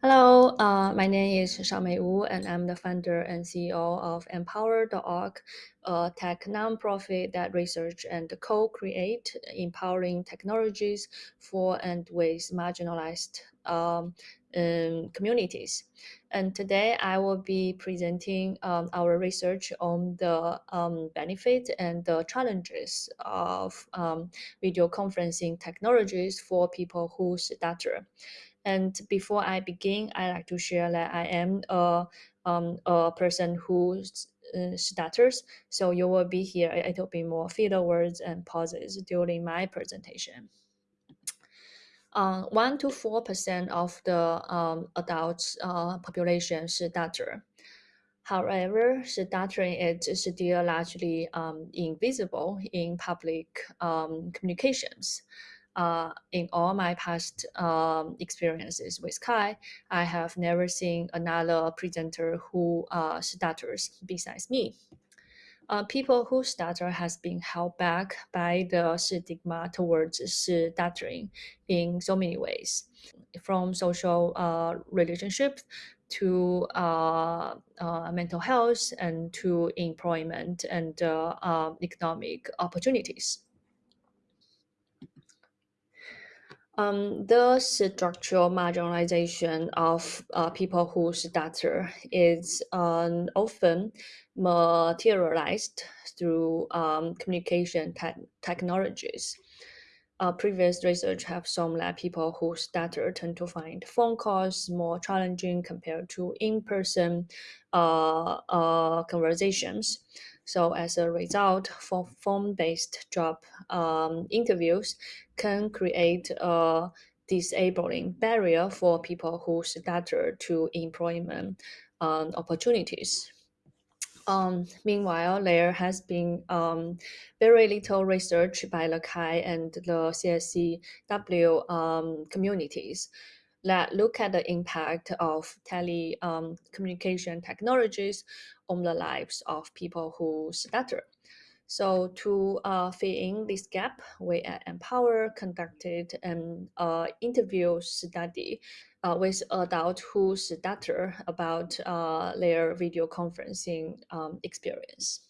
Hello, uh, my name is Shaomei Wu, and I'm the founder and CEO of AImpower.org, a tech nonprofit that research and co-create empowering technologies for and with marginalized um, um, communities. And today I will be presenting um, our research on the um, benefits and the challenges of um, video conferencing technologies for people who stutter. And before I begin, I like to share that I am a, um, a person who uh, stutters. So you will be here It will be more filler words and pauses during my presentation. Uh, 1 to 4% of the um, adults uh, population stutter. However, stuttering is still largely um, invisible in public um, communications uh, in all my past um, experiences with CHI, I have never seen another presenter who uh, stutters besides me. Uh, people who stutter has been held back by the stigma towards stuttering in so many ways, from social uh, relationships to uh, uh, mental health and to employment and uh, um, economic opportunities. Um, the structural marginalization of uh, people who stutter is um, often materialized through um, communication te technologies. Uh, previous research have shown that people who stutter tend to find phone calls more challenging compared to in-person uh, uh, conversations. So as a result, for phone-based job um, interviews can create a disabling barrier for people who stutter to employment um, opportunities. Um, meanwhile, there has been um, very little research by the CHI and the CSCW um, communities that look at the impact of telecommunication um, technologies on the lives of people who stutter. So to uh, fill in this gap, we at AImpower conducted an uh, interview study uh, with adults who stutter about uh, their video conferencing um, experience.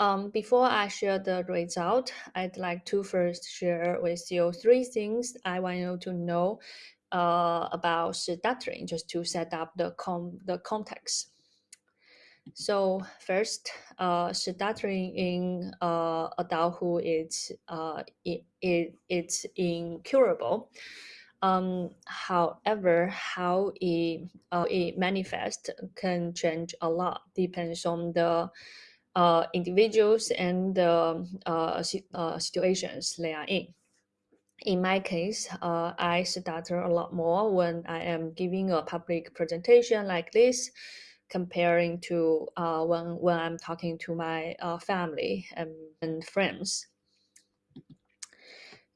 Um, before I share the result, I'd like to first share with you three things I want you to know uh, about stuttering, just to set up the, com the context. So first, uh, stuttering in uh, adulthood is uh, it, it, it's incurable. Um, however, how it, uh, it manifests can change a lot, depends on the uh, individuals and the uh, uh, situations they are in. In my case, uh, I stutter a lot more when I am giving a public presentation like this, comparing to uh, when, when I'm talking to my uh, family and, and friends.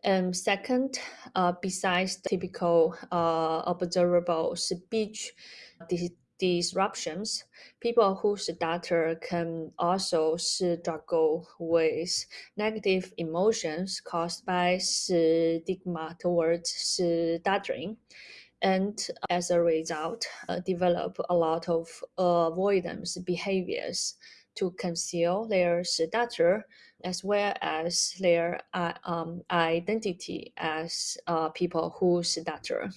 And second, uh, besides the typical observable speech disruptions, people whose stutter can also struggle with negative emotions caused by stigma towards stuttering. And as a result, uh, develop a lot of avoidance behaviors to conceal their stutter as well as their uh, um, identity as uh, people who stutter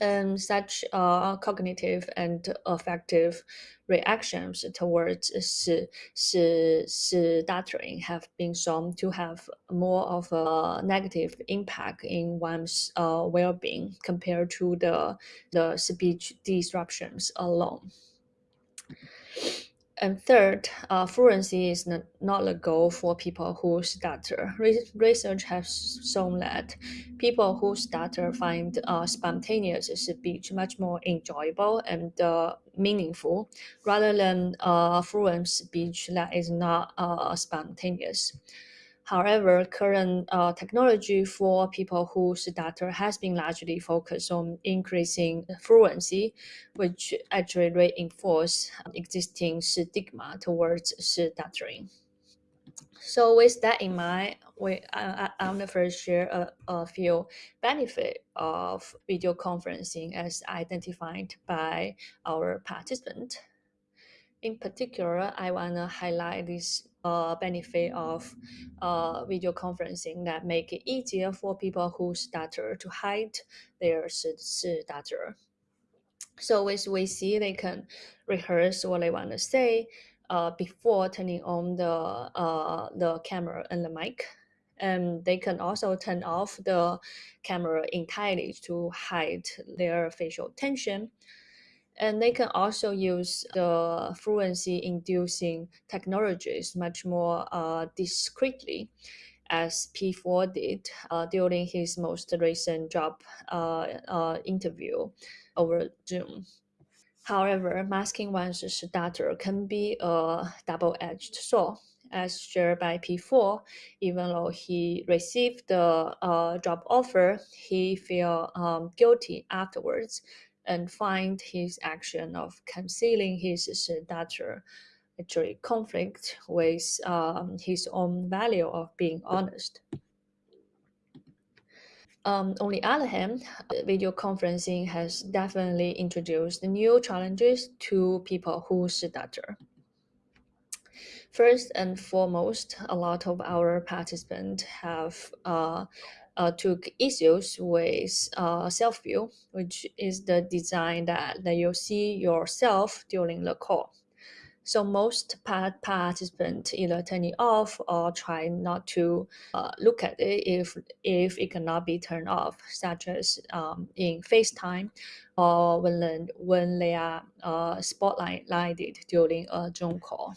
and such uh, cognitive and affective reactions towards stuttering have been shown to have more of a negative impact in one's uh, well-being compared to the, the speech disruptions alone. And third, uh, fluency is not, the goal for people who stutter. Re research has shown that people who stutter find uh, spontaneous speech much more enjoyable and uh, meaningful rather than uh, fluent speech that is not uh, spontaneous. However, current uh, technology for people who stutter has been largely focused on increasing fluency, which actually reinforce existing stigma towards stuttering. So with that in mind, we I, I, am the first share a, a few benefit of video conferencing as identified by our participant. In particular, I want to highlight this uh, benefit of uh, video conferencing that make it easier for people who stutter to hide their stutter. So with VC, they can rehearse what they want to say uh, before turning on the uh, the camera and the mic. And they can also turn off the camera entirely to hide their facial tension. And they can also use the fluency inducing technologies much more uh, discreetly as P4 did uh, during his most recent job uh, uh, interview over Zoom. However, masking one's stutter can be a double-edged sword. As shared by P4, even though he received the uh, job offer, he felt um, guilty afterwards and find his action of concealing his stutter actually conflict with um, his own value of being honest. Um, on the other hand, video conferencing has definitely introduced new challenges to people who stutter. First and foremost, a lot of our participants have uh, uh, took issues with uh, self-view, which is the design that, that you see yourself during the call. So most part participants either turn it off or try not to uh, look at it if if it cannot be turned off, such as um, in FaceTime or when when they are uh, spotlighted during a Zoom call.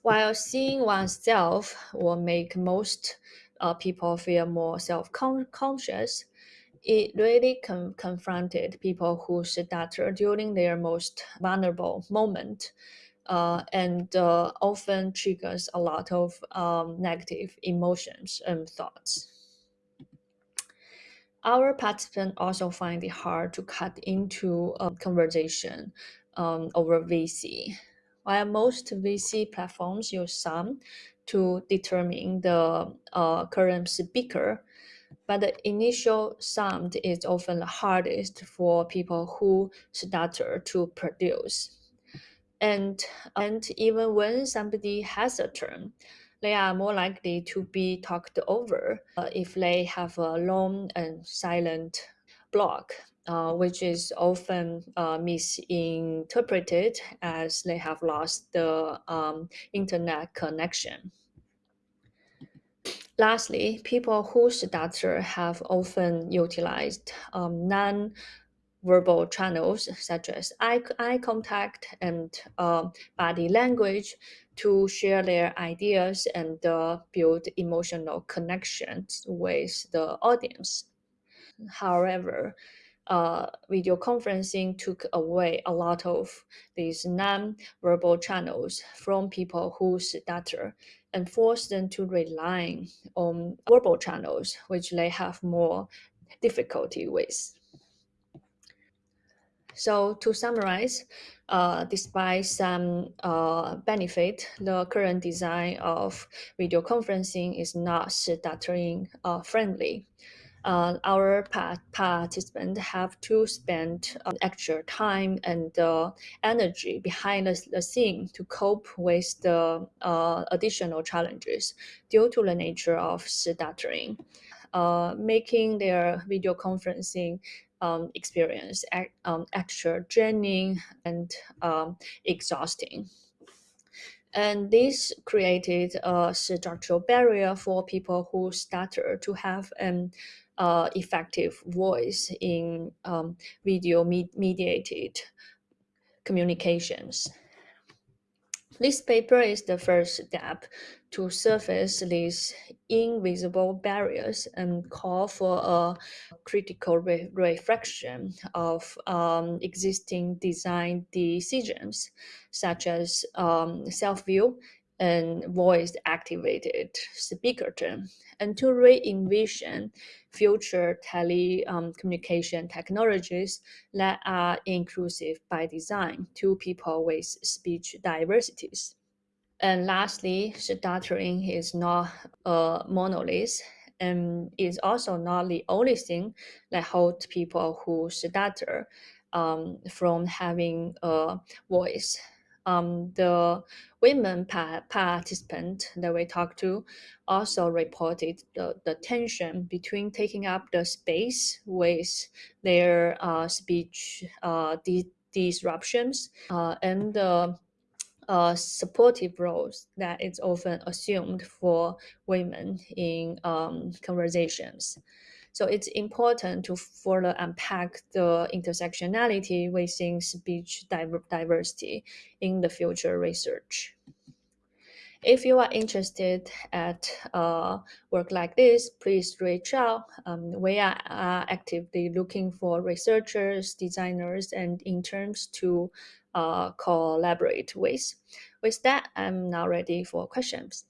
While seeing oneself will make most uh, people feel more self-conscious, it really con confronted people who stutter during their most vulnerable moment uh, and uh, often triggers a lot of um, negative emotions and thoughts. Our participants also find it hard to cut into a conversation um, over VC. While most VC platforms use SUM to determine the uh, current speaker, but the initial sound is often the hardest for people who stutter to produce. And, and even when somebody has a turn, they are more likely to be talked over uh, if they have a long and silent block, uh, which is often uh, misinterpreted as they have lost the um, internet connection. Lastly, people whose stutter have often utilized um, non-verbal channels such as eye, eye contact and uh, body language to share their ideas and uh, build emotional connections with the audience. However, uh, video conferencing took away a lot of these non-verbal channels from people who stutter and forced them to rely on verbal channels, which they have more difficulty with. So to summarize, uh, despite some uh, benefit, the current design of video conferencing is not stuttering uh, friendly uh, our participants have to spend uh, extra time and uh, energy behind the, the scene to cope with the uh, additional challenges due to the nature of stuttering, uh, making their video conferencing um, experience um, extra draining and um, exhausting. And this created a structural barrier for people who stutter to have an uh, effective voice in um, video me mediated communications. This paper is the first step to surface these invisible barriers and call for a critical re reflection of um, existing design decisions, such as um, self-view and voice-activated speaker term, and to re-envision future telecommunication um, technologies that are inclusive by design to people with speech diversities. And lastly, stuttering is not a monolith and is also not the only thing that holds people who stutter um, from having a voice. Um, the women pa participant that we talked to also reported the, the tension between taking up the space with their uh, speech uh, disruptions uh, and the uh, supportive roles that is often assumed for women in um, conversations. So it's important to further unpack the intersectionality within speech diversity in the future research. If you are interested at uh, work like this, please reach out. Um, we are uh, actively looking for researchers, designers, and interns to uh, collaborate with. With that, I'm now ready for questions.